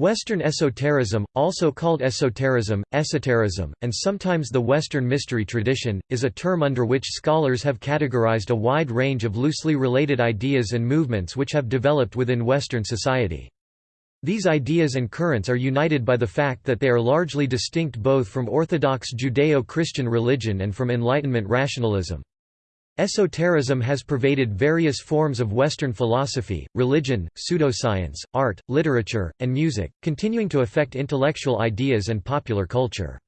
Western esotericism, also called esotericism, esotericism, and sometimes the Western mystery tradition, is a term under which scholars have categorized a wide range of loosely related ideas and movements which have developed within Western society. These ideas and currents are united by the fact that they are largely distinct both from Orthodox Judeo-Christian religion and from Enlightenment rationalism. Esotericism has pervaded various forms of Western philosophy, religion, pseudoscience, art, literature, and music, continuing to affect intellectual ideas and popular culture.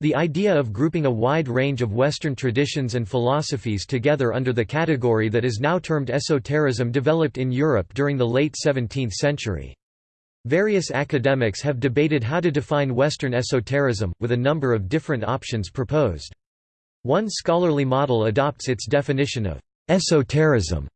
The idea of grouping a wide range of Western traditions and philosophies together under the category that is now termed esotericism developed in Europe during the late 17th century. Various academics have debated how to define Western esotericism, with a number of different options proposed. One scholarly model adopts its definition of esotericism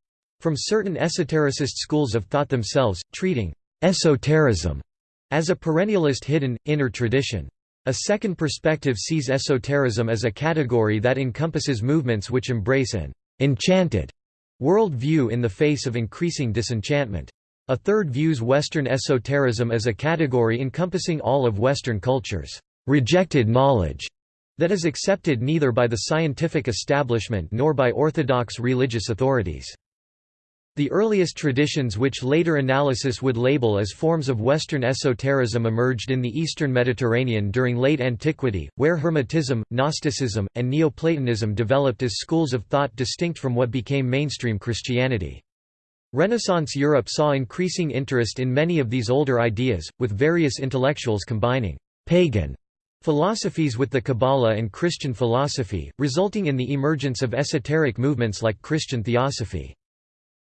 from certain esotericist schools of thought themselves, treating esotericism as a perennialist hidden, inner tradition. A second perspective sees esotericism as a category that encompasses movements which embrace an enchanted world view in the face of increasing disenchantment. A third views Western esotericism as a category encompassing all of Western culture's rejected knowledge that is accepted neither by the scientific establishment nor by orthodox religious authorities. The earliest traditions which later analysis would label as forms of Western esotericism emerged in the eastern Mediterranean during late antiquity, where Hermetism, Gnosticism, and Neoplatonism developed as schools of thought distinct from what became mainstream Christianity. Renaissance Europe saw increasing interest in many of these older ideas, with various intellectuals combining pagan philosophies with the Kabbalah and Christian philosophy, resulting in the emergence of esoteric movements like Christian theosophy.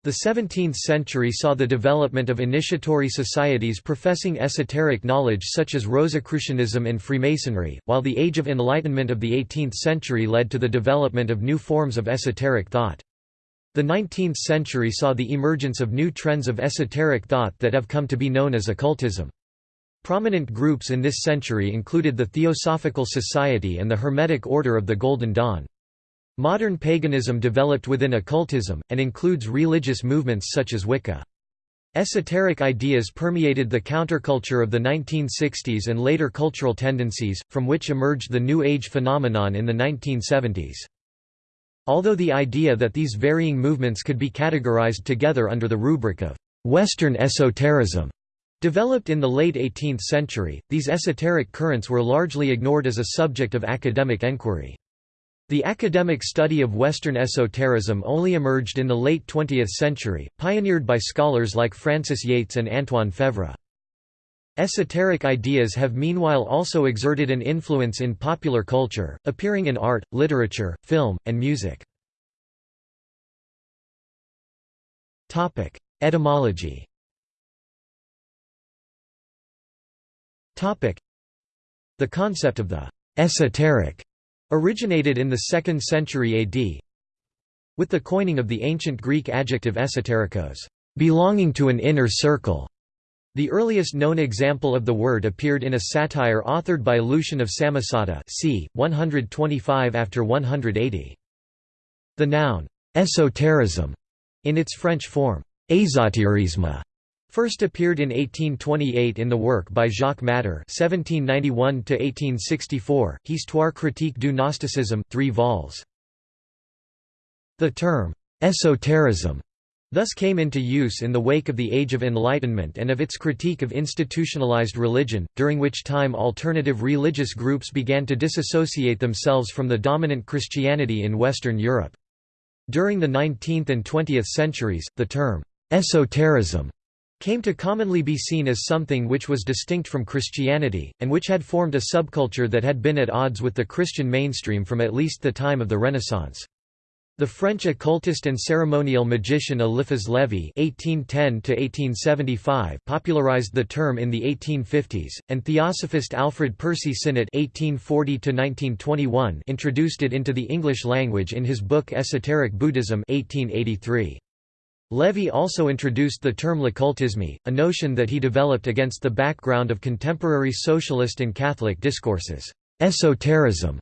The 17th century saw the development of initiatory societies professing esoteric knowledge such as Rosicrucianism and Freemasonry, while the Age of Enlightenment of the 18th century led to the development of new forms of esoteric thought. The 19th century saw the emergence of new trends of esoteric thought that have come to be known as occultism. Prominent groups in this century included the Theosophical Society and the Hermetic Order of the Golden Dawn. Modern paganism developed within occultism, and includes religious movements such as Wicca. Esoteric ideas permeated the counterculture of the 1960s and later cultural tendencies, from which emerged the New Age phenomenon in the 1970s. Although the idea that these varying movements could be categorized together under the rubric of Western esotericism Developed in the late 18th century, these esoteric currents were largely ignored as a subject of academic enquiry. The academic study of Western esotericism only emerged in the late 20th century, pioneered by scholars like Frances Yates and Antoine Faivre. Esoteric ideas have meanwhile also exerted an influence in popular culture, appearing in art, literature, film, and music. Etymology The concept of the «esoteric» originated in the 2nd century AD with the coining of the ancient Greek adjective esoterikos belonging to an inner circle". The earliest known example of the word appeared in a satire authored by Lucian of Samosata c. 125 after 180. The noun «esoterism» in its French form «ésotérisme» First appeared in 1828 in the work by Jacques Matter (1791–1864), Histoire critique du Gnosticisme, 3 vols. The term esoterism thus came into use in the wake of the Age of Enlightenment and of its critique of institutionalized religion, during which time alternative religious groups began to disassociate themselves from the dominant Christianity in Western Europe. During the 19th and 20th centuries, the term esoterism came to commonly be seen as something which was distinct from Christianity, and which had formed a subculture that had been at odds with the Christian mainstream from at least the time of the Renaissance. The French occultist and ceremonial magician Eliphas Lévi (1810–1875) popularized the term in the 1850s, and theosophist Alfred Percy Sinnett (1840–1921) introduced it into the English language in his book Esoteric Buddhism (1883). Lévi also introduced the term l'occultisme, a notion that he developed against the background of contemporary socialist and Catholic discourses. Esotericism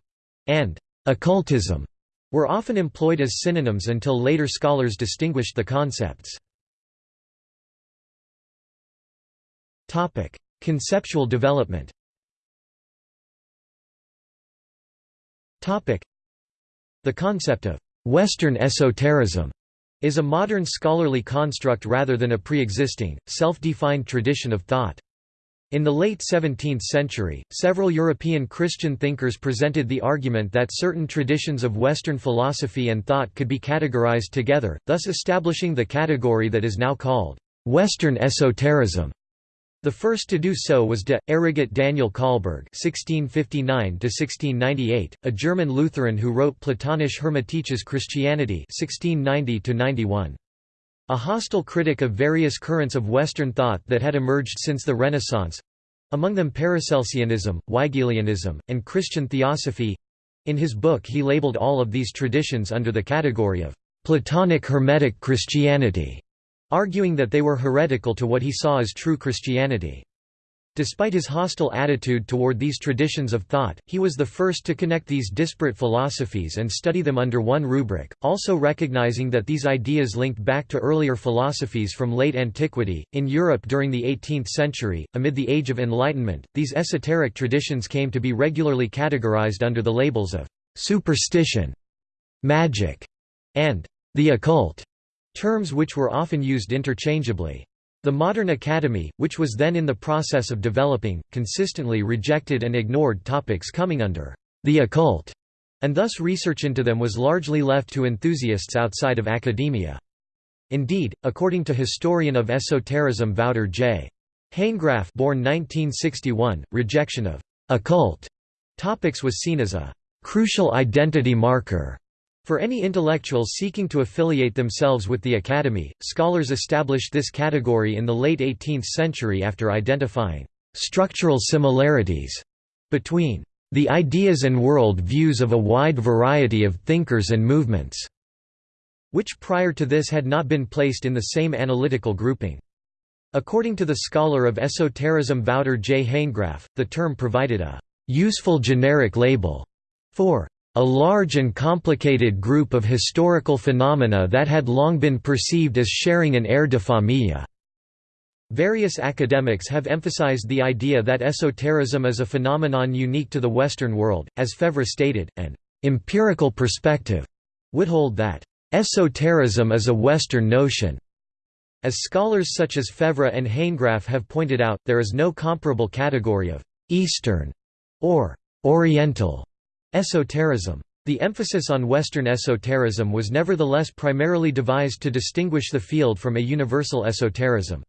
and occultism were often employed as synonyms until later scholars distinguished the concepts. Conceptual development The concept of «Western esotericism» is a modern scholarly construct rather than a pre-existing, self-defined tradition of thought. In the late 17th century, several European Christian thinkers presented the argument that certain traditions of Western philosophy and thought could be categorized together, thus establishing the category that is now called Western esotericism. The first to do so was de Ehregott Daniel Colberg (1659–1698), a German Lutheran who wrote Platonische Hermetisches Christianity (1690–91). A hostile critic of various currents of Western thought that had emerged since the Renaissance—among them Paracelsianism, Weigelianism, and Christian Theosophy—in his book he labeled all of these traditions under the category of Platonic Hermetic Christianity arguing that they were heretical to what he saw as true Christianity. Despite his hostile attitude toward these traditions of thought, he was the first to connect these disparate philosophies and study them under one rubric, also recognizing that these ideas linked back to earlier philosophies from late antiquity. In Europe during the 18th century, amid the Age of Enlightenment, these esoteric traditions came to be regularly categorized under the labels of superstition, magic, and the occult terms which were often used interchangeably. The modern academy, which was then in the process of developing, consistently rejected and ignored topics coming under the occult, and thus research into them was largely left to enthusiasts outside of academia. Indeed, according to historian of esotericism Wouter J. Hanegraaff born 1961, rejection of occult topics was seen as a crucial identity marker for any intellectuals seeking to affiliate themselves with the Academy, scholars established this category in the late 18th century after identifying structural similarities between the ideas and world views of a wide variety of thinkers and movements, which prior to this had not been placed in the same analytical grouping. According to the scholar of esotericism Wouter J. Hanegraaff, the term provided a useful generic label for a large and complicated group of historical phenomena that had long been perceived as sharing an air de famille. Various academics have emphasized the idea that esotericism is a phenomenon unique to the Western world, as Faivre stated, an empirical perspective would hold that esotericism is a Western notion. As scholars such as Faivre and Hanegraaff have pointed out, there is no comparable category of Eastern or Oriental Esotericism. The emphasis on Western esotericism was nevertheless primarily devised to distinguish the field from a universal esotericism.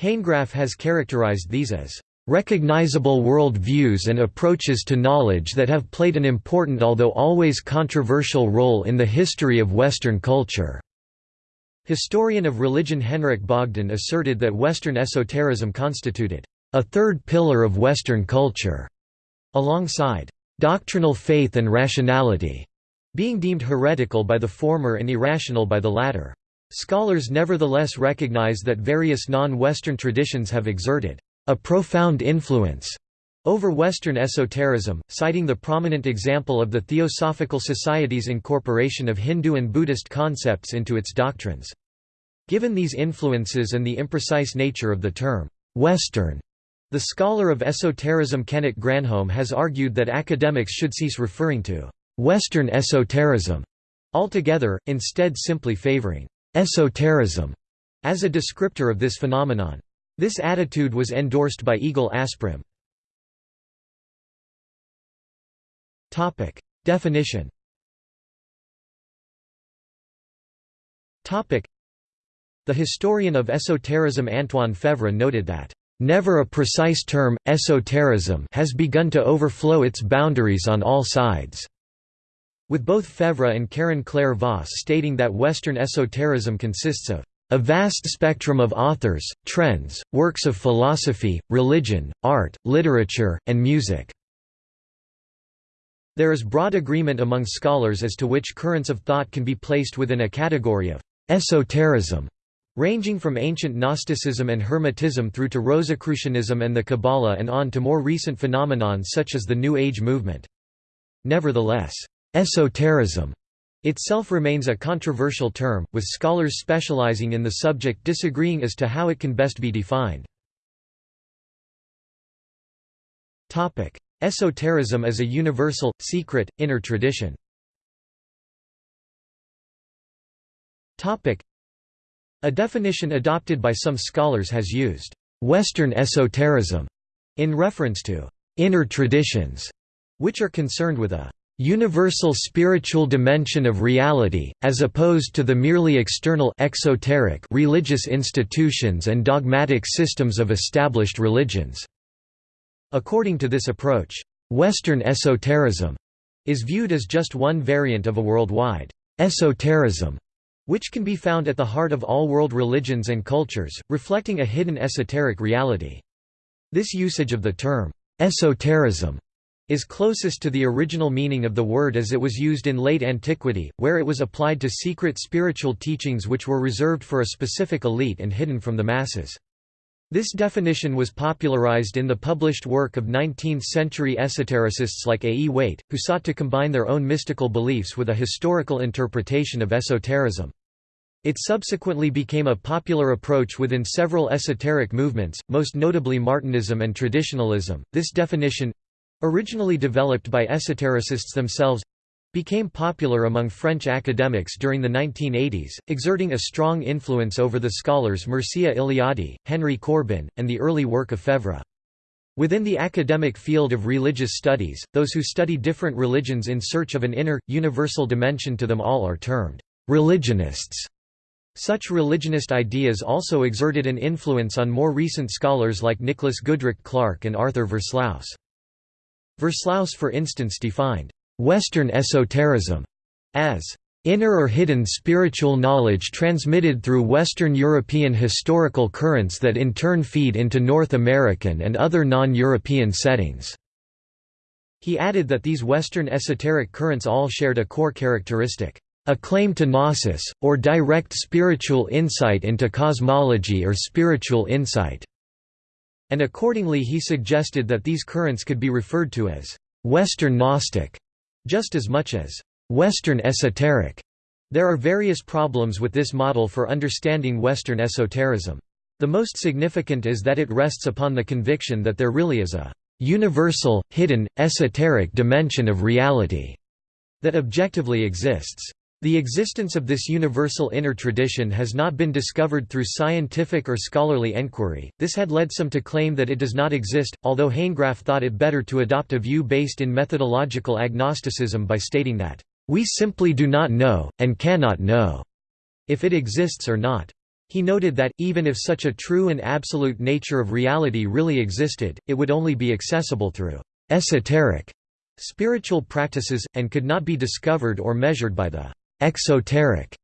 Hanegraaff has characterized these as recognizable world views and approaches to knowledge that have played an important although always controversial role in the history of Western culture." Historian of religion Henrik Bogdan asserted that Western esotericism constituted a third pillar of Western culture, alongside doctrinal faith and rationality, being deemed heretical by the former and irrational by the latter. Scholars nevertheless recognize that various non-Western traditions have exerted a profound influence over Western esotericism, citing the prominent example of the Theosophical Society's incorporation of Hindu and Buddhist concepts into its doctrines. Given these influences and the imprecise nature of the term, Western, the scholar of esotericism Kenneth Granholm has argued that academics should cease referring to «Western esotericism» altogether, instead simply favoring «esotericism» as a descriptor of this phenomenon. This attitude was endorsed by Egil Asprem. Definition The historian of esotericism Antoine Faivre noted that Never a precise term, esotericism has begun to overflow its boundaries on all sides." With both Faivre and Karen Claire Voss stating that Western esotericism consists of a vast spectrum of authors, trends, works of philosophy, religion, art, literature, and music." There is broad agreement among scholars as to which currents of thought can be placed within a category of esotericism. Ranging from ancient Gnosticism and Hermetism through to Rosicrucianism and the Kabbalah and on to more recent phenomenon such as the New Age movement. Nevertheless, esotericism itself remains a controversial term, with scholars specializing in the subject disagreeing as to how it can best be defined. Esotericism as a universal, secret, inner tradition A definition adopted by some scholars has used «Western esotericism» in reference to «inner traditions», which are concerned with a universal spiritual dimension of reality, as opposed to the merely external exoteric religious institutions and dogmatic systems of established religions. According to this approach, Western esotericism is viewed as just one variant of a worldwide esotericism, which can be found at the heart of all world religions and cultures, reflecting a hidden esoteric reality. This usage of the term esotericism is closest to the original meaning of the word as it was used in late antiquity, where it was applied to secret spiritual teachings which were reserved for a specific elite and hidden from the masses. This definition was popularized in the published work of 19th-century esotericists like A. E. Waite, who sought to combine their own mystical beliefs with a historical interpretation of esotericism. It subsequently became a popular approach within several esoteric movements, most notably Martinism and traditionalism. This definition originally developed by esotericists themselves became popular among French academics during the 1980s, exerting a strong influence over the scholars Mircea Eliade, Henry Corbin, and the early work of Faivre. Within the academic field of religious studies, those who study different religions in search of an inner, universal dimension to them all are termed religionists. Such religionist ideas also exerted an influence on more recent scholars like Nicholas Goodrick Clarke and Arthur Versluis. Versluis for instance defined Western esotericism as inner or hidden spiritual knowledge transmitted through Western European historical currents that in turn feed into North American and other non-European settings." He added that these Western esoteric currents all shared a core characteristic, a claim to gnosis, or direct spiritual insight into cosmology or spiritual insight." And accordingly he suggested that these currents could be referred to as Western Gnostic, just as much as Western esoteric. There are various problems with this model for understanding Western esotericism. The most significant is that it rests upon the conviction that there really is a universal, hidden, esoteric dimension of reality that objectively exists. The existence of this universal inner tradition has not been discovered through scientific or scholarly enquiry, this had led some to claim that it does not exist, although Hanegraaff thought it better to adopt a view based in methodological agnosticism by stating that, "...we simply do not know, and cannot know," if it exists or not. He noted that, even if such a true and absolute nature of reality really existed, it would only be accessible through esoteric spiritual practices, and could not be discovered or measured by the exoteric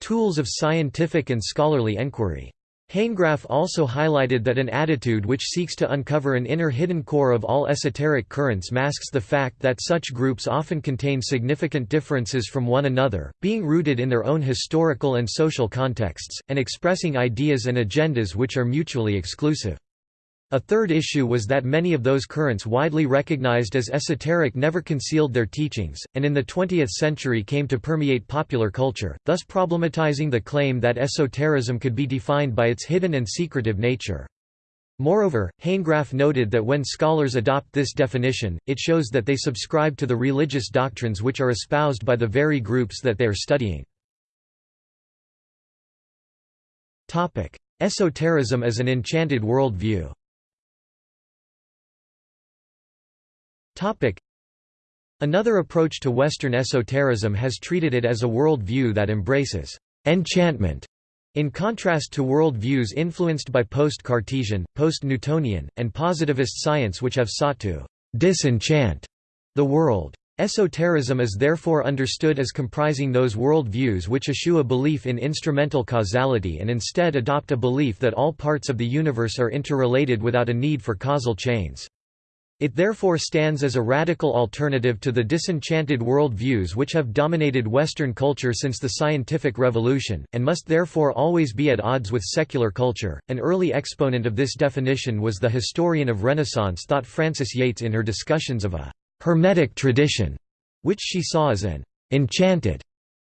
tools of scientific and scholarly enquiry. Hanegraaff also highlighted that an attitude which seeks to uncover an inner hidden core of all esoteric currents masks the fact that such groups often contain significant differences from one another, being rooted in their own historical and social contexts, and expressing ideas and agendas which are mutually exclusive. A third issue was that many of those currents widely recognized as esoteric never concealed their teachings, and in the 20th century came to permeate popular culture, thus problematizing the claim that esotericism could be defined by its hidden and secretive nature. Moreover, Hanegraaff noted that when scholars adopt this definition, it shows that they subscribe to the religious doctrines which are espoused by the very groups that they are studying. Esotericism as an enchanted worldview Another approach to Western esotericism has treated it as a world view that embraces enchantment, in contrast to world views influenced by post-Cartesian, post-Newtonian, and positivist science which have sought to disenchant the world. Esotericism is therefore understood as comprising those world views which eschew a belief in instrumental causality and instead adopt a belief that all parts of the universe are interrelated without a need for causal chains. It therefore stands as a radical alternative to the disenchanted world views which have dominated Western culture since the scientific revolution, and must therefore always be at odds with secular culture. An early exponent of this definition was the historian of Renaissance thought Frances Yates in her discussions of a Hermetic tradition, which she saw as an enchanted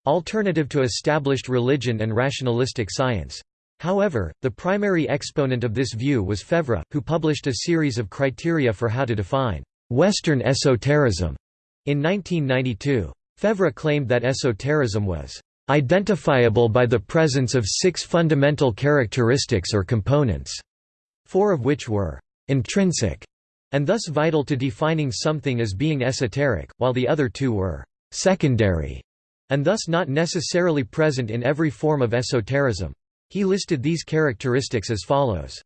alternative to established religion and rationalistic science. However, the primary exponent of this view was Faivre, who published a series of criteria for how to define Western esotericism in 1992. Faivre claimed that esotericism was identifiable by the presence of six fundamental characteristics or components, four of which were intrinsic and thus vital to defining something as being esoteric, while the other two were secondary and thus not necessarily present in every form of esotericism. He listed these characteristics as follows.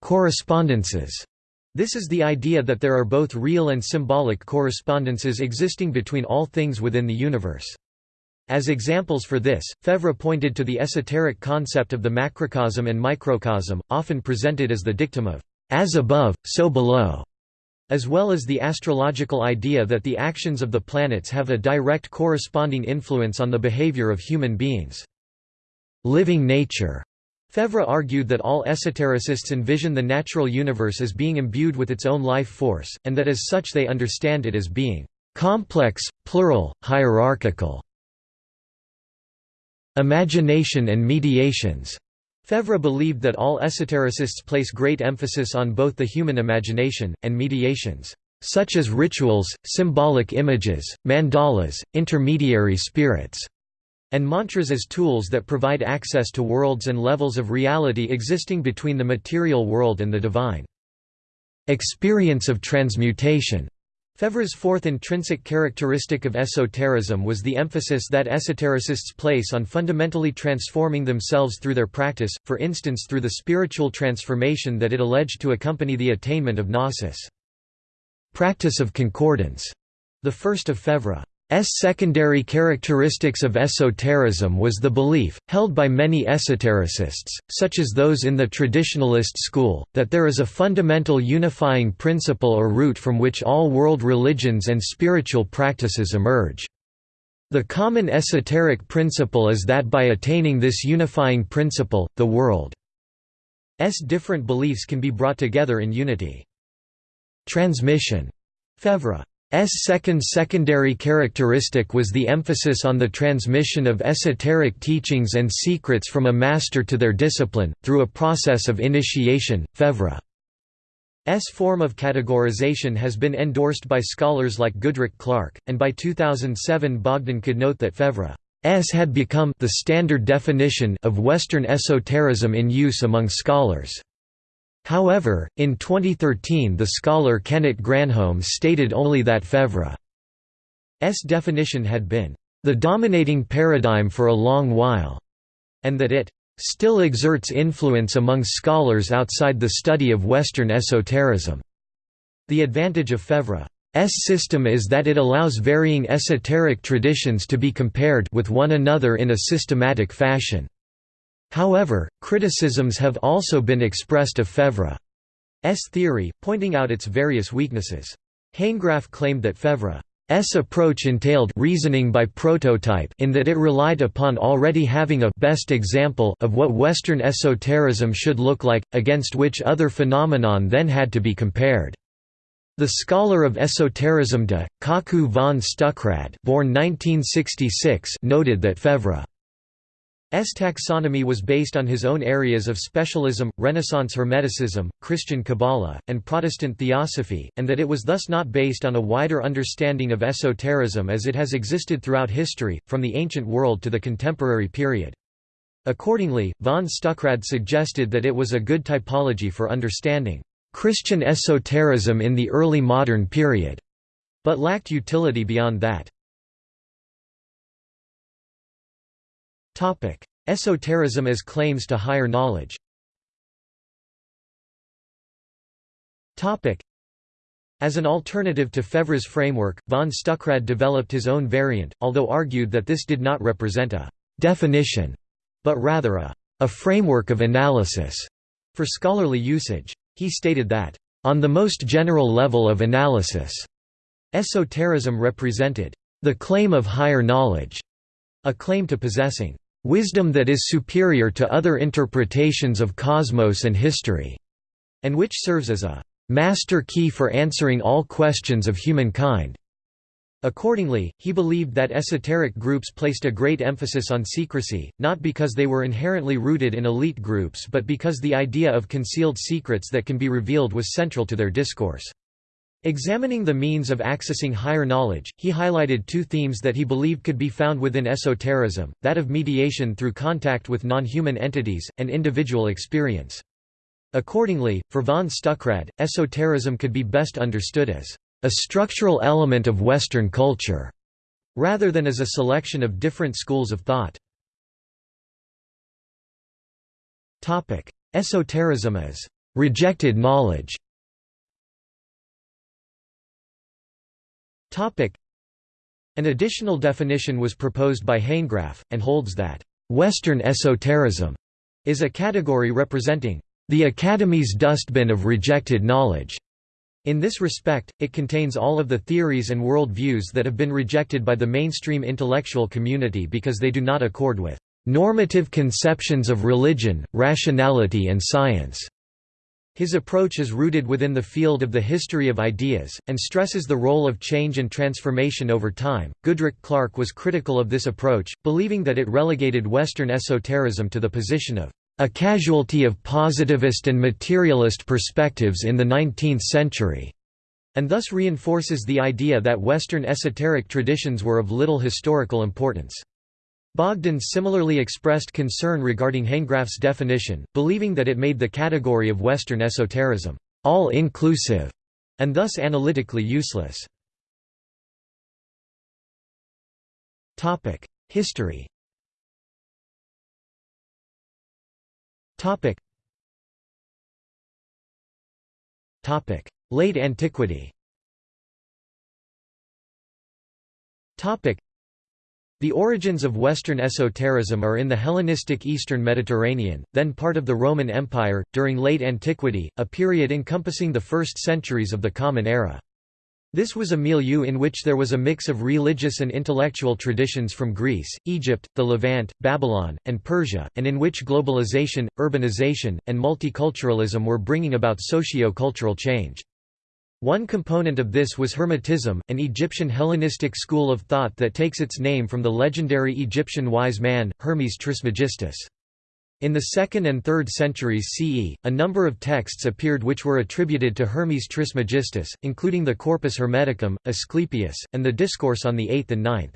Correspondences. This is the idea that there are both real and symbolic correspondences existing between all things within the universe. As examples for this, Faivre pointed to the esoteric concept of the macrocosm and microcosm, often presented as the dictum of as above, so below, as well as the astrological idea that the actions of the planets have a direct corresponding influence on the behavior of human beings. Living nature Faivre argued that all esotericists envision the natural universe as being imbued with its own life force, and that as such they understand it as being complex, plural, hierarchical. Imagination and mediations Faivre believed that all esotericists place great emphasis on both the human imagination, and mediations, such as rituals, symbolic images, mandalas, intermediary spirits and mantras as tools that provide access to worlds and levels of reality existing between the material world and the divine. Experience of transmutation Faivre's fourth intrinsic characteristic of esotericism was the emphasis that esotericists place on fundamentally transforming themselves through their practice, for instance through the spiritual transformation that it alleged to accompany the attainment of gnosis. Practice of concordance, the first of Faivre. S secondary characteristics of esotericism was the belief, held by many esotericists, such as those in the traditionalist school, that there is a fundamental unifying principle or root from which all world religions and spiritual practices emerge. The common esoteric principle is that by attaining this unifying principle, the world's different beliefs can be brought together in unity. Transmission. Faivre S second secondary characteristic was the emphasis on the transmission of esoteric teachings and secrets from a master to their discipline, through a process of initiation. Faivre's form of categorization has been endorsed by scholars like Goodrick Clarke, and by 2007 Bogdan could note that Faivre's had become the standard definition of Western esotericism in use among scholars. However, in 2013 the scholar Kenneth Granholm stated only that Faivre's definition had been, "...the dominating paradigm for a long while", and that it "...still exerts influence among scholars outside the study of Western esotericism." The advantage of Faivre's system is that it allows varying esoteric traditions to be compared with one another in a systematic fashion. However, criticisms have also been expressed of Faivre's theory, pointing out its various weaknesses. Hanegraaff claimed that Faivre's approach entailed reasoning by prototype in that it relied upon already having a best example of what Western esotericism should look like, against which other phenomenon then had to be compared. The scholar of esotericism de, Kocku von Stuckrad born 1966 noted that Faivre S taxonomy was based on his own areas of specialism, Renaissance Hermeticism, Christian Kabbalah, and Protestant Theosophy, and that it was thus not based on a wider understanding of esotericism as it has existed throughout history, from the ancient world to the contemporary period. Accordingly, von Stuckrad suggested that it was a good typology for understanding Christian esotericism in the early modern period, but lacked utility beyond that. Topic: Esotericism as claims to higher knowledge. Topic: As an alternative to Faivre's framework, von Stuckrad developed his own variant, although argued that this did not represent a definition, but rather a, a framework of analysis for scholarly usage. He stated that, on the most general level of analysis, esotericism represented the claim of higher knowledge, a claim to possessing wisdom that is superior to other interpretations of cosmos and history, and which serves as a master key for answering all questions of humankind. Accordingly, he believed that esoteric groups placed a great emphasis on secrecy, not because they were inherently rooted in elite groups but because the idea of concealed secrets that can be revealed was central to their discourse. Examining the means of accessing higher knowledge, he highlighted two themes that he believed could be found within esotericism, that of mediation through contact with non-human entities, and individual experience. Accordingly, for von Stuckrad, esotericism could be best understood as a structural element of Western culture, rather than as a selection of different schools of thought. Esotericism as rejected knowledge An additional definition was proposed by Hanegraaff, and holds that, "...Western esotericism," is a category representing, "...the Academy's dustbin of rejected knowledge." In this respect, it contains all of the theories and world views that have been rejected by the mainstream intellectual community because they do not accord with normative conceptions of religion, rationality and science. His approach is rooted within the field of the history of ideas, and stresses the role of change and transformation over time. Goodrick Clarke was critical of this approach, believing that it relegated Western esotericism to the position of a casualty of positivist and materialist perspectives in the 19th century, and thus reinforces the idea that Western esoteric traditions were of little historical importance. Bogdan similarly expressed concern regarding Hanegraaff's definition, believing that it made the category of Western esotericism all-inclusive, and thus analytically useless. History. Late antiquity the origins of Western esotericism are in the Hellenistic Eastern Mediterranean, then part of the Roman Empire, during late antiquity, a period encompassing the first centuries of the Common Era. This was a milieu in which there was a mix of religious and intellectual traditions from Greece, Egypt, the Levant, Babylon, and Persia, and in which globalization, urbanization, and multiculturalism were bringing about socio-cultural change. One component of this was Hermetism, an Egyptian Hellenistic school of thought that takes its name from the legendary Egyptian wise man, Hermes Trismegistus. In the 2nd and 3rd centuries CE, a number of texts appeared which were attributed to Hermes Trismegistus, including the Corpus Hermeticum, Asclepius, and the Discourse on the 8th and 9th.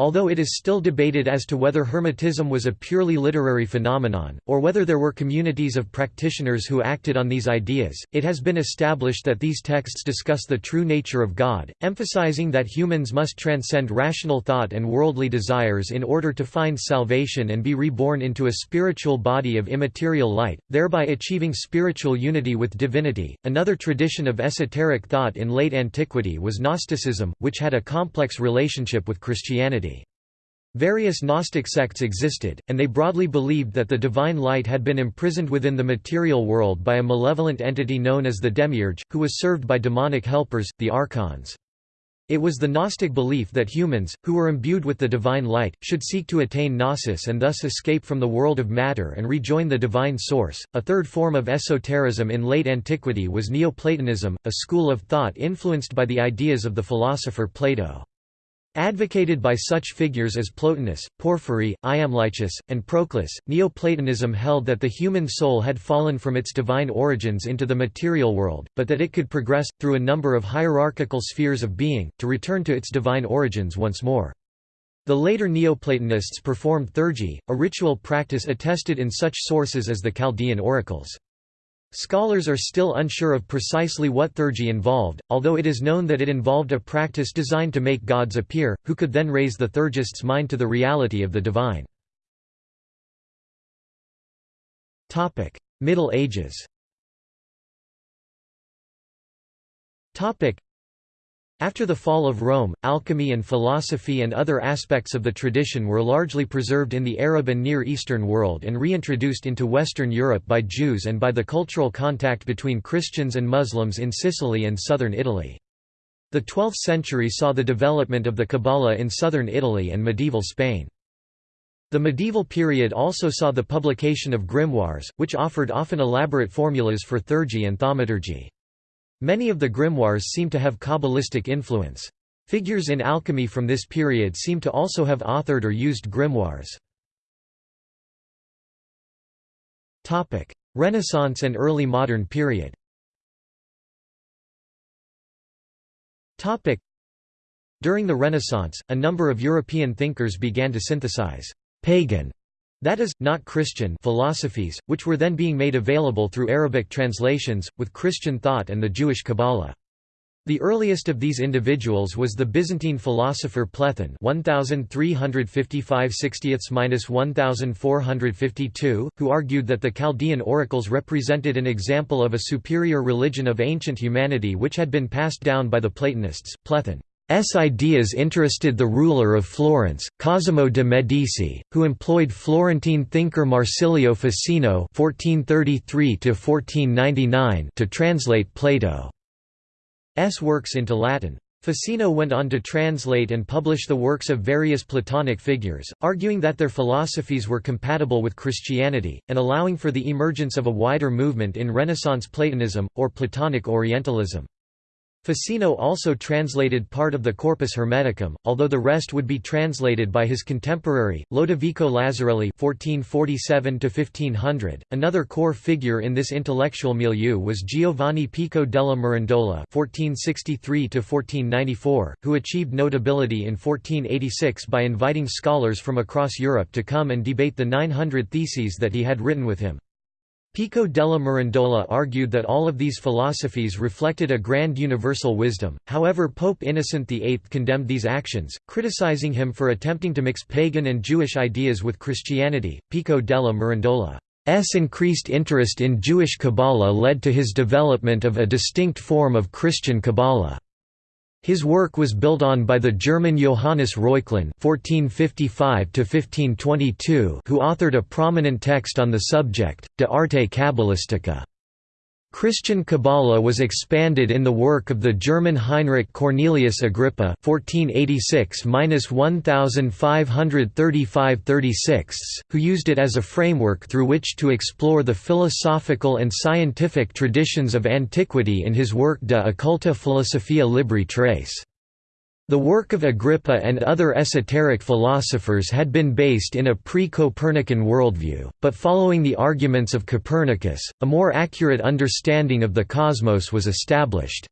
Although it is still debated as to whether Hermetism was a purely literary phenomenon, or whether there were communities of practitioners who acted on these ideas, it has been established that these texts discuss the true nature of God, emphasizing that humans must transcend rational thought and worldly desires in order to find salvation and be reborn into a spiritual body of immaterial light, thereby achieving spiritual unity with divinity. Another tradition of esoteric thought in late antiquity was Gnosticism, which had a complex relationship with Christianity. Various Gnostic sects existed, and they broadly believed that the divine light had been imprisoned within the material world by a malevolent entity known as the Demiurge, who was served by demonic helpers, the Archons. It was the Gnostic belief that humans, who were imbued with the divine light, should seek to attain gnosis and thus escape from the world of matter and rejoin the divine source. A third form of esotericism in late antiquity was Neoplatonism, a school of thought influenced by the ideas of the philosopher Plato. Advocated by such figures as Plotinus, Porphyry, Iamblichus, and Proclus, Neoplatonism held that the human soul had fallen from its divine origins into the material world, but that it could progress, through a number of hierarchical spheres of being, to return to its divine origins once more. The later Neoplatonists performed theurgy, a ritual practice attested in such sources as the Chaldean oracles. Scholars are still unsure of precisely what theurgy involved, although it is known that it involved a practice designed to make gods appear, who could then raise the theurgist's mind to the reality of the divine. Middle Ages after the fall of Rome, alchemy and philosophy and other aspects of the tradition were largely preserved in the Arab and Near Eastern world and reintroduced into Western Europe by Jews and by the cultural contact between Christians and Muslims in Sicily and southern Italy. The 12th century saw the development of the Kabbalah in southern Italy and medieval Spain. The medieval period also saw the publication of grimoires, which offered often elaborate formulas for theurgy and thaumaturgy. Many of the grimoires seem to have Kabbalistic influence. Figures in alchemy from this period seem to also have authored or used grimoires. Renaissance and early modern period During the Renaissance, a number of European thinkers began to synthesize «pagan» that is, not Christian philosophies, which were then being made available through Arabic translations, with Christian thought and the Jewish Kabbalah. The earliest of these individuals was the Byzantine philosopher Plethon 1355-1452, who argued that the Chaldean oracles represented an example of a superior religion of ancient humanity which had been passed down by the Platonists. Plethon's ideas interested the ruler of Florence, Cosimo de' Medici, who employed Florentine thinker Marsilio Ficino (1433–1499) to translate Plato's works into Latin. Ficino went on to translate and publish the works of various Platonic figures, arguing that their philosophies were compatible with Christianity, and allowing for the emergence of a wider movement in Renaissance Platonism, or Platonic Orientalism. Ficino also translated part of the Corpus Hermeticum, although the rest would be translated by his contemporary, Lodovico Lazzarelli (1447–1500). Another core figure in this intellectual milieu was Giovanni Pico della Mirandola (1463–1494), who achieved notability in 1486 by inviting scholars from across Europe to come and debate the 900 theses that he had written with him. Pico della Mirandola argued that all of these philosophies reflected a grand universal wisdom, however Pope Innocent VIII condemned these actions, criticizing him for attempting to mix pagan and Jewish ideas with Christianity. Pico della Mirandola's increased interest in Jewish Kabbalah led to his development of a distinct form of Christian Kabbalah. His work was built on by the German Johannes Reuchlin (1455–1522), who authored a prominent text on the subject, De Arte Cabalistica. Christian Kabbalah was expanded in the work of the German Heinrich Cornelius Agrippa (1486–1535–36), who used it as a framework through which to explore the philosophical and scientific traditions of antiquity in his work De occulta philosophia libri tres. The work of Agrippa and other esoteric philosophers had been based in a pre-Copernican worldview, but following the arguments of Copernicus, a more accurate understanding of the cosmos was established.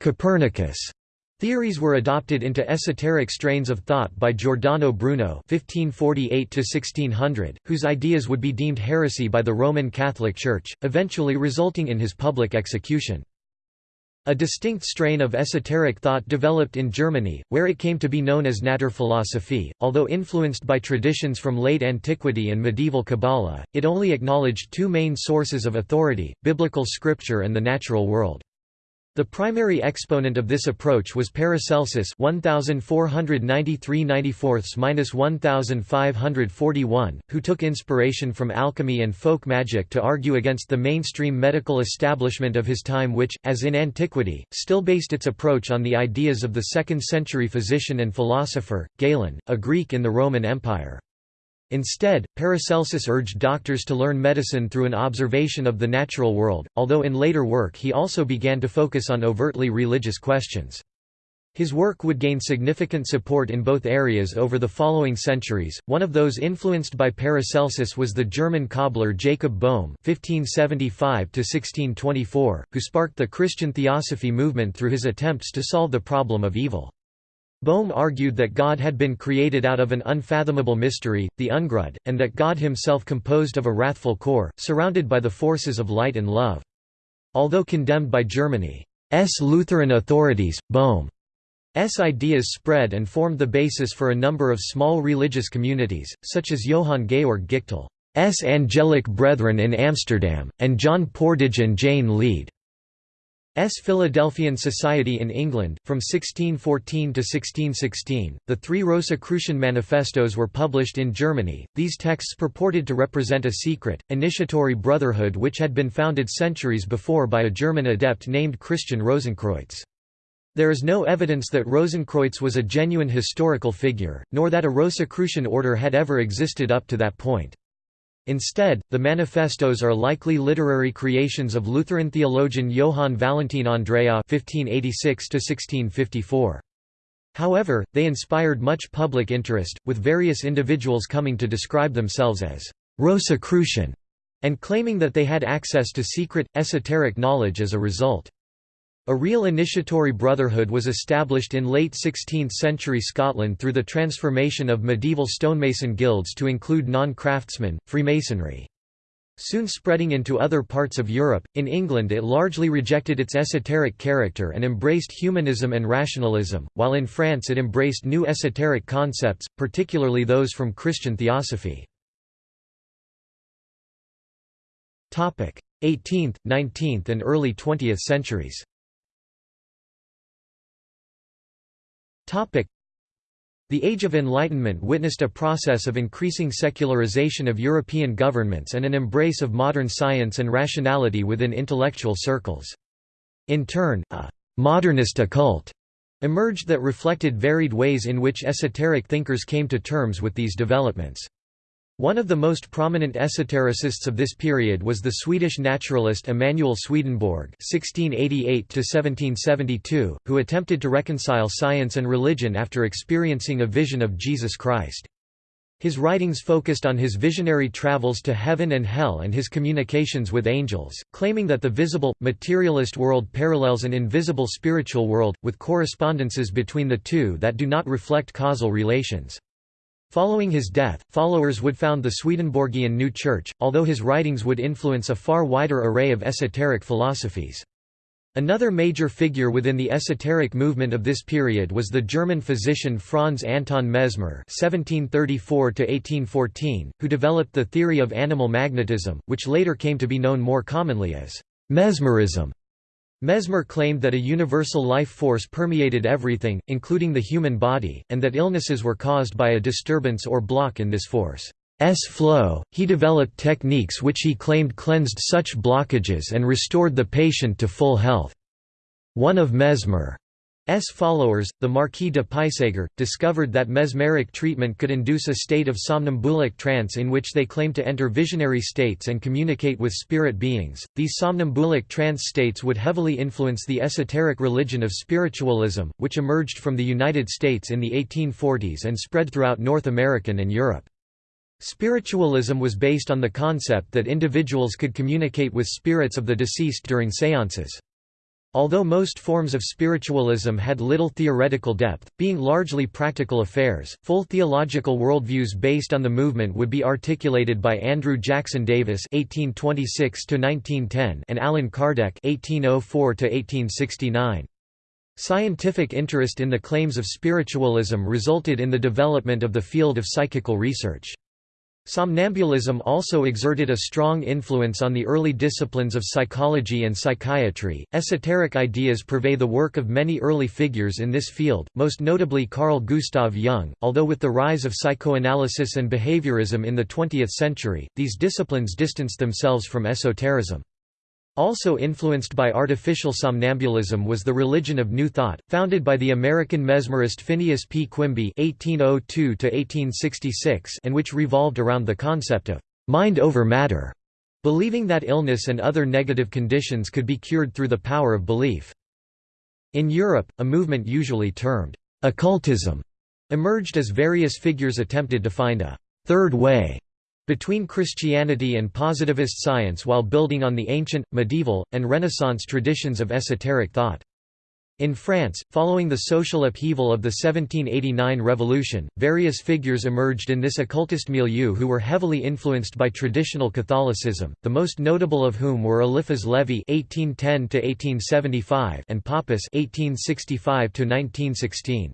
Copernicus' theories were adopted into esoteric strains of thought by Giordano Bruno (1548–1600), whose ideas would be deemed heresy by the Roman Catholic Church, eventually resulting in his public execution. A distinct strain of esoteric thought developed in Germany, where it came to be known as Naturphilosophie. Although influenced by traditions from late antiquity and medieval Kabbalah, it only acknowledged two main sources of authority, biblical scripture and the natural world. The primary exponent of this approach was Paracelsus 1493-1541, who took inspiration from alchemy and folk magic to argue against the mainstream medical establishment of his time which, as in antiquity, still based its approach on the ideas of the 2nd century physician and philosopher, Galen, a Greek in the Roman Empire. Instead, Paracelsus urged doctors to learn medicine through an observation of the natural world, although in later work he also began to focus on overtly religious questions. His work would gain significant support in both areas over the following centuries. One of those influenced by Paracelsus was the German cobbler Jacob Boehme (1575–1624), who sparked the Christian theosophy movement through his attempts to solve the problem of evil. Boehme argued that God had been created out of an unfathomable mystery, the Ungrund, and that God himself composed of a wrathful core, surrounded by the forces of light and love. Although condemned by Germany's Lutheran authorities, Boehme's ideas spread and formed the basis for a number of small religious communities, such as Johann Georg Gichtel's Angelic Brethren in Amsterdam, and John Pordage and Jane Lead. S. Philadelphian Society in England, from 1614 to 1616. The three Rosicrucian manifestos were published in Germany. These texts purported to represent a secret, initiatory brotherhood which had been founded centuries before by a German adept named Christian Rosenkreutz. There is no evidence that Rosenkreutz was a genuine historical figure, nor that a Rosicrucian order had ever existed up to that point. Instead, the manifestos are likely literary creations of Lutheran theologian Johann Valentin Andreae (1586–1654). However, they inspired much public interest, with various individuals coming to describe themselves as Rosicrucian and claiming that they had access to secret, esoteric knowledge as a result. A real initiatory brotherhood was established in late 16th-century Scotland through the transformation of medieval stonemason guilds to include non-craftsmen, Freemasonry. Soon spreading into other parts of Europe, in England it largely rejected its esoteric character and embraced humanism and rationalism, while in France it embraced new esoteric concepts, particularly those from Christian theosophy. 18th, 19th and early 20th centuries the Age of Enlightenment witnessed a process of increasing secularization of European governments and an embrace of modern science and rationality within intellectual circles. In turn, a «modernist occult» emerged that reflected varied ways in which esoteric thinkers came to terms with these developments. One of the most prominent esotericists of this period was the Swedish naturalist Emanuel Swedenborg (1688–1772), who attempted to reconcile science and religion after experiencing a vision of Jesus Christ. His writings focused on his visionary travels to heaven and hell and his communications with angels, claiming that the visible, materialist world parallels an invisible spiritual world, with correspondences between the two that do not reflect causal relations. Following his death, followers would found the Swedenborgian New Church, although his writings would influence a far wider array of esoteric philosophies. Another major figure within the esoteric movement of this period was the German physician Franz Anton Mesmer (1734–1814), who developed the theory of animal magnetism, which later came to be known more commonly as mesmerism. Mesmer claimed that a universal life force permeated everything, including the human body, and that illnesses were caused by a disturbance or block in this force's flow. He developed techniques which he claimed cleansed such blockages and restored the patient to full health. One of Mesmer S followers, the Marquis de Puysegur, discovered that mesmeric treatment could induce a state of somnambulic trance in which they claimed to enter visionary states and communicate with spirit beings. These somnambulic trance states would heavily influence the esoteric religion of spiritualism, which emerged from the United States in the 1840s and spread throughout North America and Europe. Spiritualism was based on the concept that individuals could communicate with spirits of the deceased during séances. Although most forms of spiritualism had little theoretical depth, being largely practical affairs, full theological worldviews based on the movement would be articulated by Andrew Jackson Davis (1826–1910) and Allan Kardec (1804–1869). Scientific interest in the claims of spiritualism resulted in the development of the field of psychical research. Somnambulism also exerted a strong influence on the early disciplines of psychology and psychiatry. Esoteric ideas pervade the work of many early figures in this field, most notably Carl Gustav Jung, although with the rise of psychoanalysis and behaviorism in the 20th century, these disciplines distanced themselves from esotericism. Also influenced by artificial somnambulism was the religion of New Thought, founded by the American mesmerist Phineas P. Quimby (1802–1866), and which revolved around the concept of mind over matter, believing that illness and other negative conditions could be cured through the power of belief. In Europe, a movement usually termed occultism emerged as various figures attempted to find a third way between Christianity and positivist science while building on the ancient, medieval, and Renaissance traditions of esoteric thought. In France, following the social upheaval of the 1789 revolution, various figures emerged in this occultist milieu who were heavily influenced by traditional Catholicism, the most notable of whom were Eliphas Lévi (1810–1875) and Papus (1865–1916).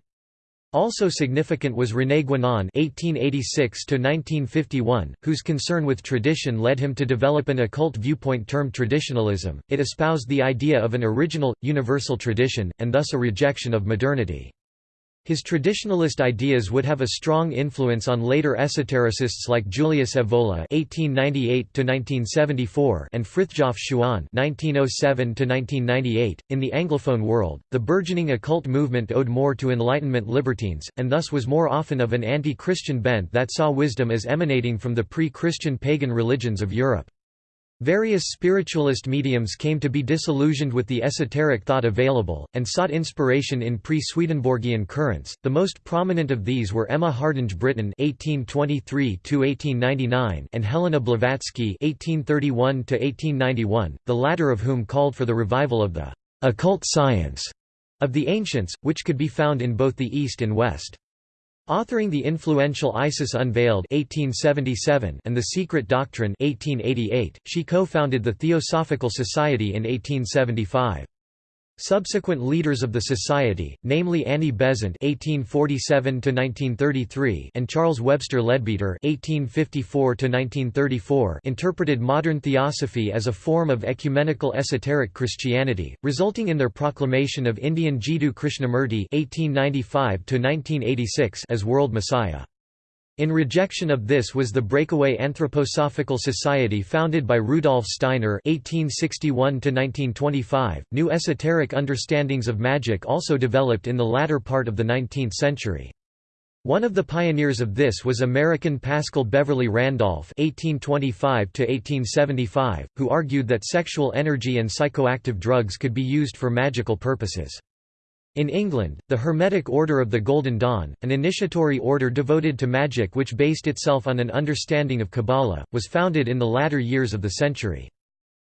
Also significant was René Guénon (1886–1951), whose concern with tradition led him to develop an occult viewpoint termed traditionalism. It espoused the idea of an original, universal tradition, and thus a rejection of modernity. His traditionalist ideas would have a strong influence on later esotericists like Julius Evola (1898–1974) and Frithjof Schuon (1907–1998). In the Anglophone world, the burgeoning occult movement owed more to Enlightenment libertines, and thus was more often of an anti-Christian bent that saw wisdom as emanating from the pre-Christian pagan religions of Europe. Various spiritualist mediums came to be disillusioned with the esoteric thought available, and sought inspiration in pre-Swedenborgian currents. The most prominent of these were Emma Hardinge Britten (1823–1899) and Helena Blavatsky (1831–1891), the latter of whom called for the revival of the occult science of the ancients, which could be found in both the East and West. Authoring the influential Isis Unveiled 1877 and The Secret Doctrine 1888, she co-founded the Theosophical Society in 1875. Subsequent leaders of the society, namely Annie Besant (1847–1933) and Charles Webster Leadbeater (1854–1934), interpreted modern theosophy as a form of ecumenical esoteric Christianity, resulting in their proclamation of Indian Jiddu Krishnamurti (1895–1986) as world messiah. In rejection of this was the breakaway Anthroposophical Society founded by Rudolf Steiner (1861–1925). New esoteric understandings of magic also developed in the latter part of the 19th century. One of the pioneers of this was American Pascal Beverly Randolph (1825–1875), who argued that sexual energy and psychoactive drugs could be used for magical purposes. In England, the Hermetic Order of the Golden Dawn, an initiatory order devoted to magic which based itself on an understanding of Kabbalah, was founded in the latter years of the century.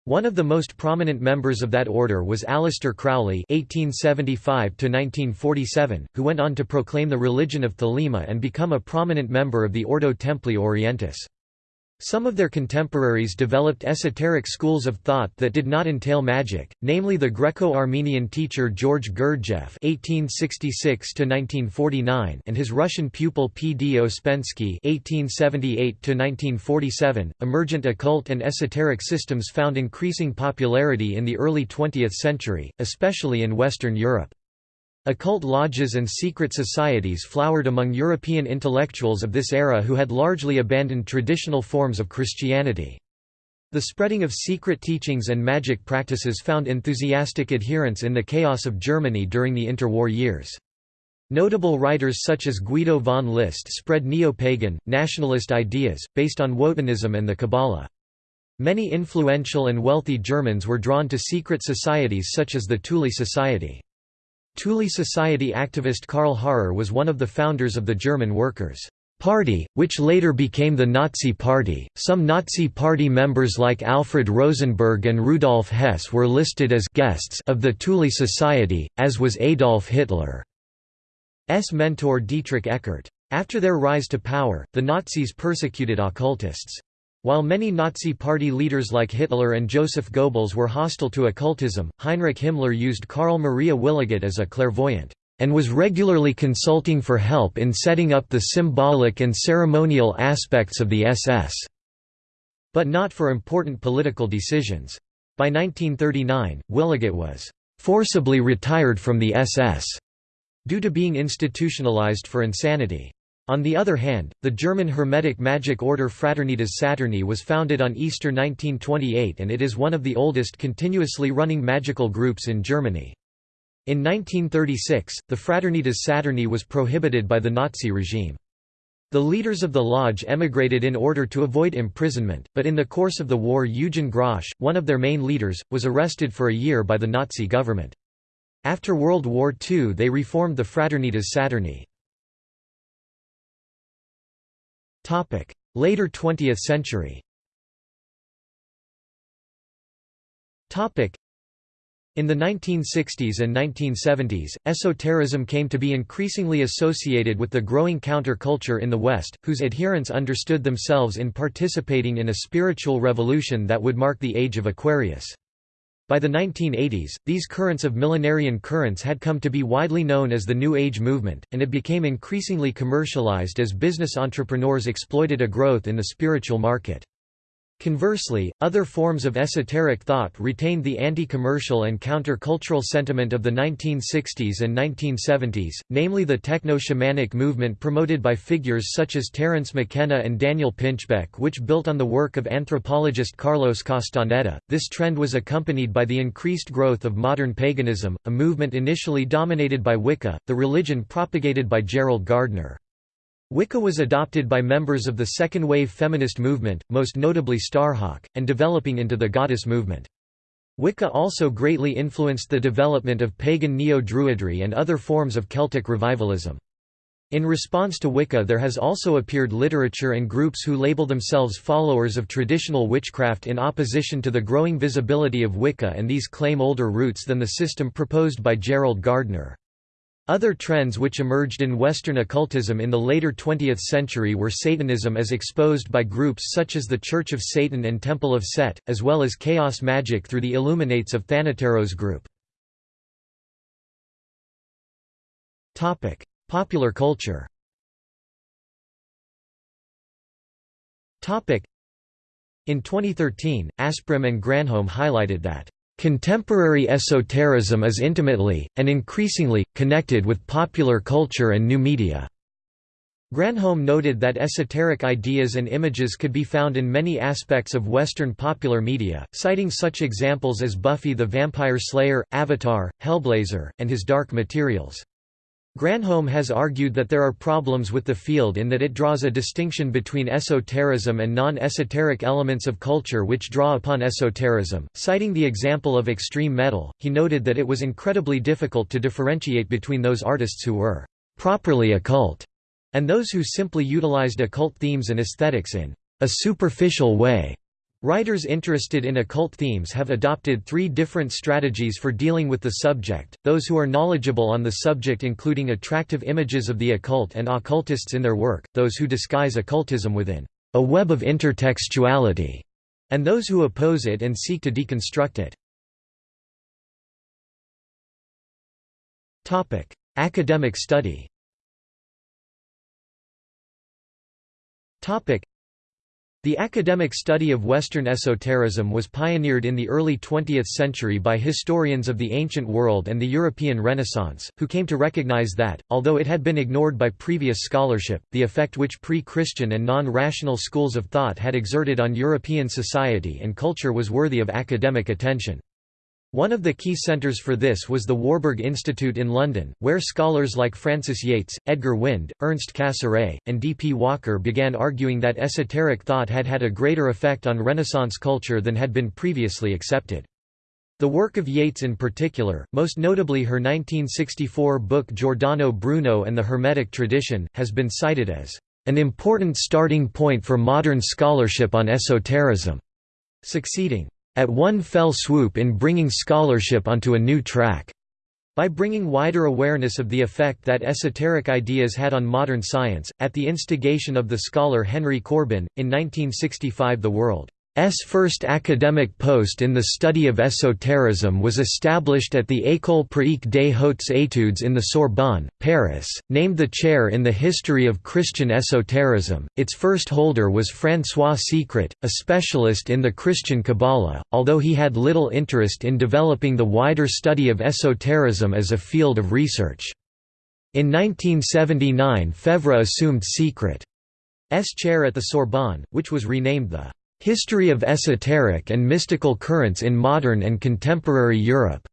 One of the most prominent members of that order was Aleister Crowley (1875–1947), who went on to proclaim the religion of Thelema and become a prominent member of the Ordo Templi Orientis. Some of their contemporaries developed esoteric schools of thought that did not entail magic, namely the Greco-Armenian teacher George Gurdjieff (1866–1949) and his Russian pupil P. D. Ouspensky (1878–1947). Emergent occult and esoteric systems found increasing popularity in the early 20th century, especially in Western Europe. Occult lodges and secret societies flowered among European intellectuals of this era who had largely abandoned traditional forms of Christianity. The spreading of secret teachings and magic practices found enthusiastic adherents in the chaos of Germany during the interwar years. Notable writers such as Guido von List spread neo-pagan, nationalist ideas, based on Wotanism and the Kabbalah. Many influential and wealthy Germans were drawn to secret societies such as the Thule Society. Thule Society activist Karl Harrer was one of the founders of the German Workers' Party, which later became the Nazi Party. Some Nazi Party members like Alfred Rosenberg and Rudolf Hess were listed as guests of the Thule Society, as was Adolf Hitler's mentor Dietrich Eckart. After their rise to power, the Nazis persecuted occultists. While many Nazi Party leaders like Hitler and Joseph Goebbels were hostile to occultism, Heinrich Himmler used Karl Maria Wiligut as a clairvoyant, and was regularly consulting for help in setting up the symbolic and ceremonial aspects of the SS, but not for important political decisions. By 1939, Wiligut was forcibly retired from the SS due to being institutionalized for insanity. On the other hand, the German Hermetic magic order Fraternitas Saturni was founded on Easter 1928 and it is one of the oldest continuously running magical groups in Germany. In 1936, the Fraternitas Saturni was prohibited by the Nazi regime. The leaders of the lodge emigrated in order to avoid imprisonment, but in the course of the war Eugen Grosch, one of their main leaders, was arrested for a year by the Nazi government. After World War II they reformed the Fraternitas Saturni. Later 20th century. In the 1960s and 1970s, esotericism came to be increasingly associated with the growing counterculture in the West, whose adherents understood themselves in participating in a spiritual revolution that would mark the age of Aquarius. By the 1980s, these currents of millenarian currents had come to be widely known as the New Age movement, and it became increasingly commercialized as business entrepreneurs exploited a growth in the spiritual market. Conversely, other forms of esoteric thought retained the anti-commercial and counter-cultural sentiment of the 1960s and 1970s, namely the techno-shamanic movement promoted by figures such as Terence McKenna and Daniel Pinchbeck which built on the work of anthropologist Carlos Castaneda. This trend was accompanied by the increased growth of modern paganism, a movement initially dominated by Wicca, the religion propagated by Gerald Gardner. Wicca was adopted by members of the second-wave feminist movement, most notably Starhawk, and developing into the goddess movement. Wicca also greatly influenced the development of pagan neo-Druidry and other forms of Celtic revivalism. In response to Wicca there has also appeared literature and groups who label themselves followers of traditional witchcraft in opposition to the growing visibility of Wicca and these claim older roots than the system proposed by Gerald Gardner. Other trends which emerged in Western occultism in the later 20th century were Satanism as exposed by groups such as the Church of Satan and Temple of Set, as well as chaos magic through the Illuminates of Thanateros group. Popular culture In 2013, Asprem and Granholm highlighted that Contemporary esotericism is intimately, and increasingly, connected with popular culture and new media. Granholm noted that esoteric ideas and images could be found in many aspects of Western popular media, citing such examples as Buffy the Vampire Slayer, Avatar, Hellblazer, and his Dark Materials. Granholm has argued that there are problems with the field in that it draws a distinction between esotericism and non-esoteric elements of culture which draw upon esotericism. Citing the example of extreme metal, he noted that it was incredibly difficult to differentiate between those artists who were properly occult and those who simply utilized occult themes and aesthetics in a superficial way. Writers interested in occult themes have adopted three different strategies for dealing with the subject, those who are knowledgeable on the subject including attractive images of the occult and occultists in their work, those who disguise occultism within a web of intertextuality, and those who oppose it and seek to deconstruct it. Academic study the academic study of Western esotericism was pioneered in the early 20th century by historians of the ancient world and the European Renaissance, who came to recognize that, although it had been ignored by previous scholarship, the effect which pre-Christian and non-rational schools of thought had exerted on European society and culture was worthy of academic attention. One of the key centres for this was the Warburg Institute in London, where scholars like Frances Yates, Edgar Wind, Ernst Cassirer, and D. P. Walker began arguing that esoteric thought had had a greater effect on Renaissance culture than had been previously accepted. The work of Yates in particular, most notably her 1964 book Giordano Bruno and the Hermetic Tradition, has been cited as an important starting point for modern scholarship on esotericism, succeeding at one fell swoop in bringing scholarship onto a new track. By bringing wider awareness of the effect that esoteric ideas had on modern science, at the instigation of the scholar Henry Corbin, in 1965 the world S first academic post in the study of esotericism was established at the École pratique des hautes études in the Sorbonne, Paris, named the chair in the history of Christian esotericism. Its first holder was François Secret, a specialist in the Christian Kabbalah, although he had little interest in developing the wider study of esotericism as a field of research. In 1979 Faivre assumed Secret's chair at the Sorbonne, which was renamed the History of Esoteric and Mystical Currents in Modern and Contemporary Europe.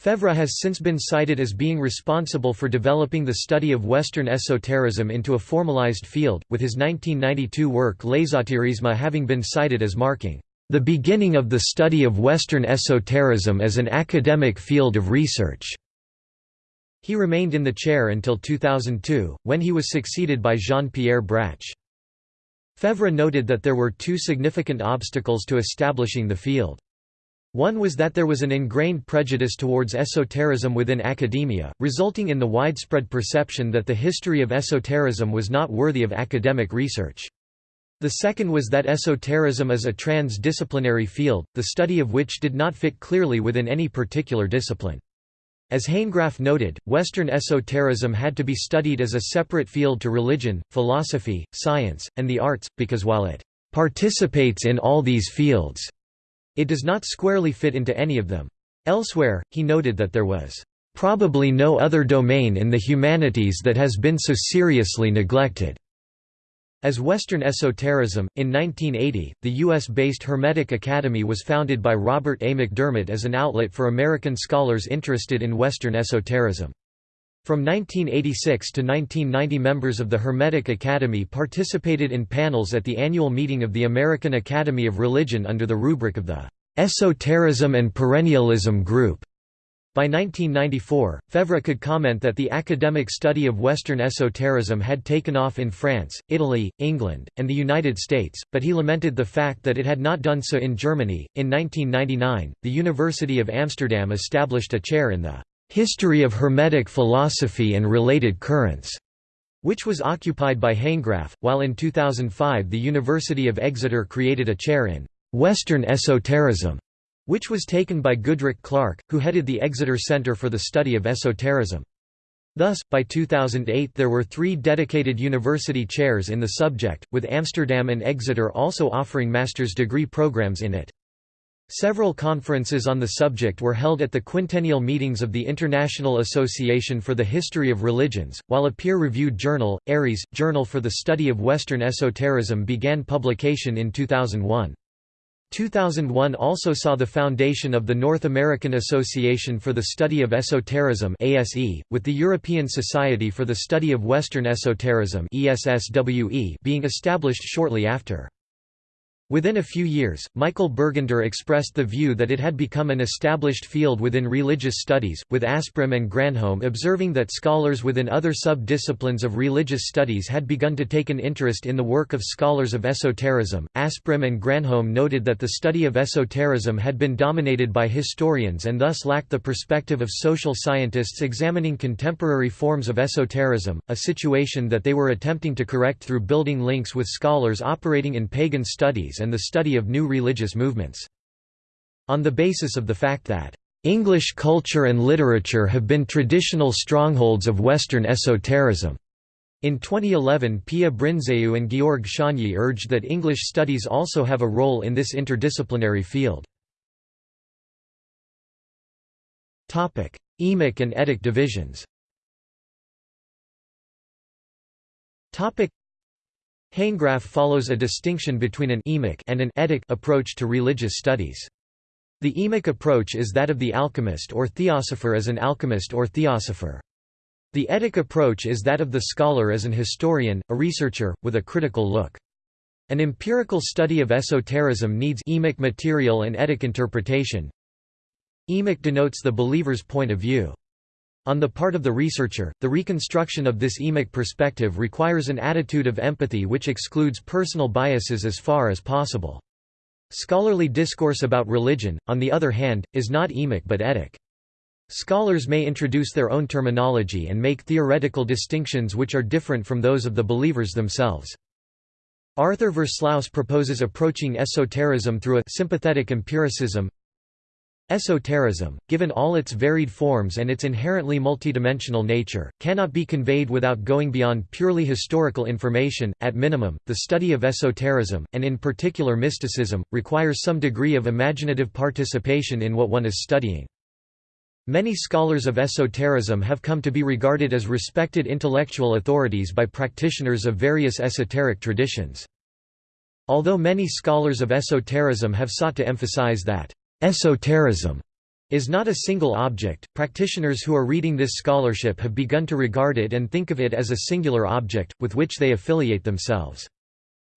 Faivre has since been cited as being responsible for developing the study of Western esotericism into a formalized field, with his 1992 work L'ésotérisme having been cited as marking the beginning of the study of Western esotericism as an academic field of research. He remained in the chair until 2002, when he was succeeded by Jean-Pierre Brach. Faivre noted that there were two significant obstacles to establishing the field. One was that there was an ingrained prejudice towards esotericism within academia, resulting in the widespread perception that the history of esotericism was not worthy of academic research. The second was that esotericism is a transdisciplinary field, the study of which did not fit clearly within any particular discipline. As Hanegraaff noted, Western esotericism had to be studied as a separate field to religion, philosophy, science, and the arts, because while it participates in all these fields, it does not squarely fit into any of them. Elsewhere, he noted that there was probably no other domain in the humanities that has been so seriously neglected. As Western esotericism, in 1980, the U.S.-based Hermetic Academy was founded by Robert A. McDermott as an outlet for American scholars interested in Western esotericism. From 1986 to 1990 members of the Hermetic Academy participated in panels at the annual meeting of the American Academy of Religion under the rubric of the "'Esotericism and Perennialism Group' By 1994, Faivre could comment that the academic study of Western esotericism had taken off in France, Italy, England, and the United States, but he lamented the fact that it had not done so in Germany. In 1999, the University of Amsterdam established a chair in the History of Hermetic Philosophy and Related Currents, which was occupied by Hanegraaff, while in 2005 the University of Exeter created a chair in Western Esotericism which was taken by Goodrick Clarke, who headed the Exeter Centre for the Study of Esotericism. Thus, by 2008 there were three dedicated university chairs in the subject, with Amsterdam and Exeter also offering master's degree programs in it. Several conferences on the subject were held at the quintennial meetings of the International Association for the History of Religions, while a peer-reviewed journal, Aries, Journal for the Study of Western Esotericism began publication in 2001. 2001 also saw the foundation of the North American Association for the Study of Esotericism ASE, with the European Society for the Study of Western Esotericism ESSWE being established shortly after. Within a few years, Michael Bergunder expressed the view that it had become an established field within religious studies, with Asprem and Granholm observing that scholars within other sub-disciplines of religious studies had begun to take an interest in the work of scholars of esotericism. Asprem and Granholm noted that the study of esotericism had been dominated by historians and thus lacked the perspective of social scientists examining contemporary forms of esotericism, a situation that they were attempting to correct through building links with scholars operating in pagan studies and the study of new religious movements. On the basis of the fact that English culture and literature have been traditional strongholds of Western esotericism. In 2011 Pia Brînzeu and Georg Szőnyi urged that English studies also have a role in this interdisciplinary field. Emic and etic divisions Hanegraaff follows a distinction between an emic and an etic approach to religious studies. The emic approach is that of the alchemist or theosopher as an alchemist or theosopher. The etic approach is that of the scholar as an historian, a researcher, with a critical look. An empirical study of esotericism needs emic material and etic interpretation. Emic denotes the believer's point of view. On the part of the researcher, the reconstruction of this emic perspective requires an attitude of empathy which excludes personal biases as far as possible. Scholarly discourse about religion, on the other hand, is not emic but etic. Scholars may introduce their own terminology and make theoretical distinctions which are different from those of the believers themselves. Arthur Versluis proposes approaching esotericism through a sympathetic empiricism, Esotericism, given all its varied forms and its inherently multidimensional nature, cannot be conveyed without going beyond purely historical information. At minimum, the study of esotericism, and in particular mysticism, requires some degree of imaginative participation in what one is studying. Many scholars of esotericism have come to be regarded as respected intellectual authorities by practitioners of various esoteric traditions. Although many scholars of esotericism have sought to emphasize that Esotericism is not a single object. Practitioners who are reading this scholarship have begun to regard it and think of it as a singular object, with which they affiliate themselves.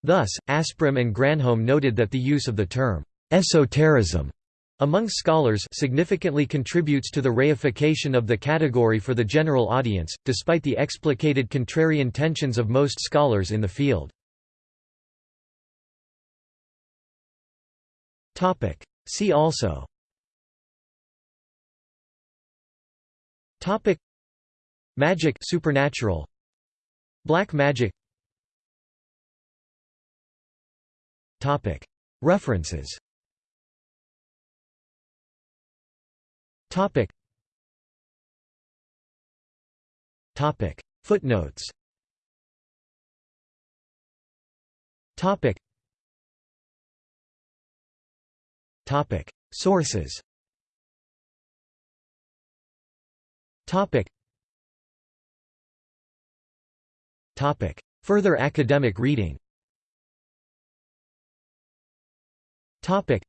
Thus, Asprem and Granholm noted that the use of the term esotericism among scholars significantly contributes to the reification of the category for the general audience, despite the explicated contrary intentions of most scholars in the field. See also. Topic. Magic supernatural. Black magic. Topic. References. Topic. Topic. Footnotes. Topic Topic. Sources. Topic. Topic. Further academic reading. Topic.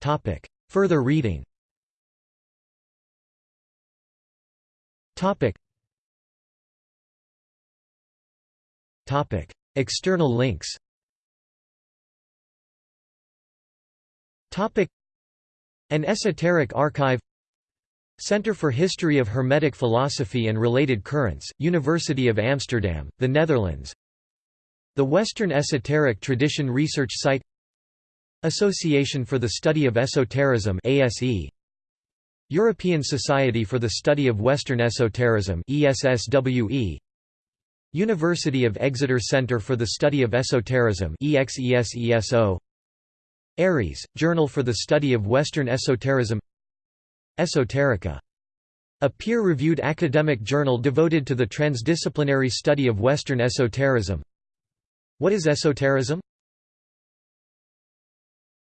Topic. Further reading. External links An Esoteric Archive. Center for History of Hermetic Philosophy and Related Currents, University of Amsterdam, the Netherlands. The Western Esoteric Tradition Research Site. Association for the Study of Esotericism ASE European Society for the Study of Western Esotericism ESSWE University of Exeter Centre for the Study of Esotericism EXESESO Aries, Journal for the Study of Western Esotericism Esoterica. A peer-reviewed academic journal devoted to the transdisciplinary study of Western esotericism What is esotericism?